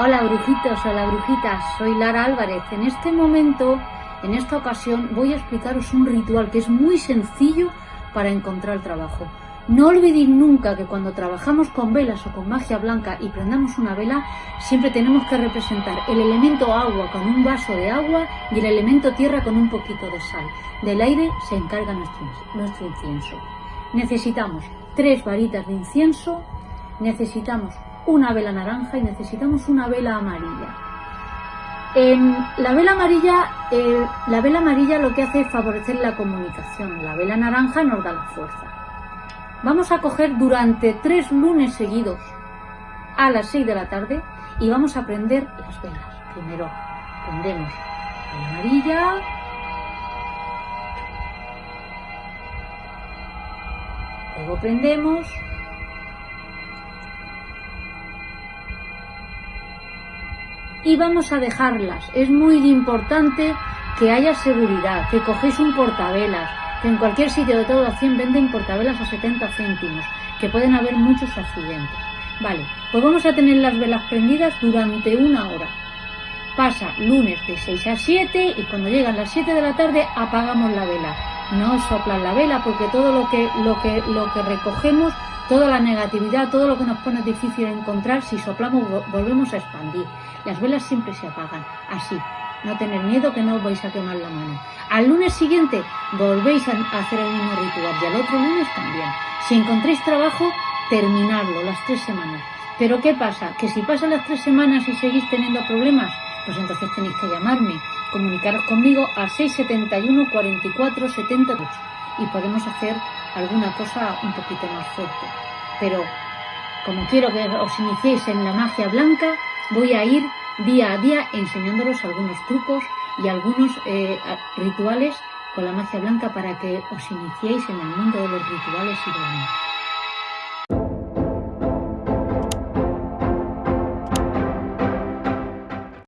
Hola brujitos, hola brujitas, soy Lara Álvarez. En este momento, en esta ocasión, voy a explicaros un ritual que es muy sencillo para encontrar trabajo. No olvidéis nunca que cuando trabajamos con velas o con magia blanca y prendamos una vela, siempre tenemos que representar el elemento agua con un vaso de agua y el elemento tierra con un poquito de sal. Del aire se encarga nuestro, nuestro incienso. Necesitamos tres varitas de incienso, necesitamos una vela naranja y necesitamos una vela amarilla. En la vela amarilla, eh, la vela amarilla lo que hace es favorecer la comunicación, la vela naranja nos da la fuerza. Vamos a coger durante tres lunes seguidos a las 6 de la tarde y vamos a prender las velas. Primero prendemos la amarilla, luego prendemos y vamos a dejarlas. Es muy importante que haya seguridad, que cogéis un portavelas, que en cualquier sitio de todo a 100 venden portavelas a 70 céntimos, que pueden haber muchos accidentes. Vale, pues vamos a tener las velas prendidas durante una hora. Pasa lunes de 6 a 7 y cuando llegan las 7 de la tarde apagamos la vela. No soplan la vela porque todo lo que, lo que, lo que recogemos, toda la negatividad, todo lo que nos pone difícil encontrar, si soplamos volvemos a expandir. Las velas siempre se apagan, así, no tener miedo que no os vais a quemar la mano. Al lunes siguiente volvéis a hacer el mismo ritual y al otro lunes también. Si encontréis trabajo, terminarlo las tres semanas. Pero ¿qué pasa? Que si pasan las tres semanas y seguís teniendo problemas, pues entonces tenéis que llamarme, comunicaros conmigo al 671 44 78 y podemos hacer alguna cosa un poquito más fuerte. Pero como quiero que os iniciéis en la magia blanca, voy a ir día a día enseñándolos algunos trucos y algunos eh, rituales con la magia blanca para que os iniciéis en el mundo de los rituales y de la magia.